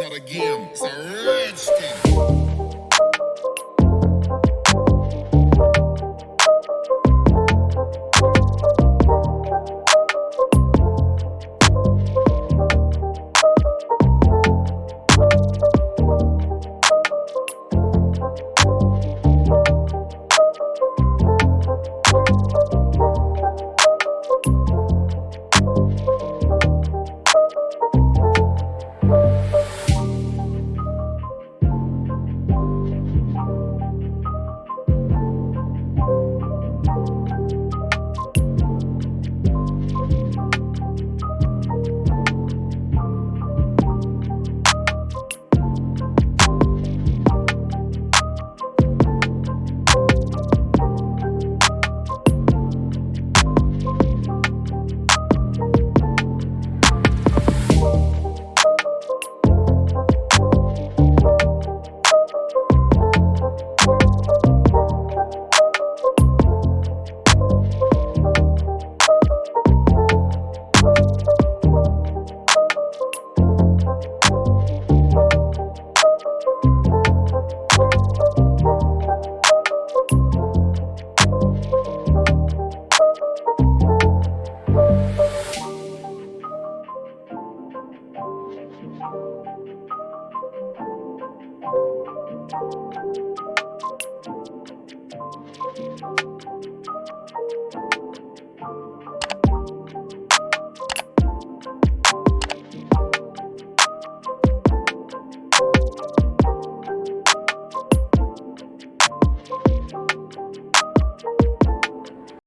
not a game, it's a rich thing.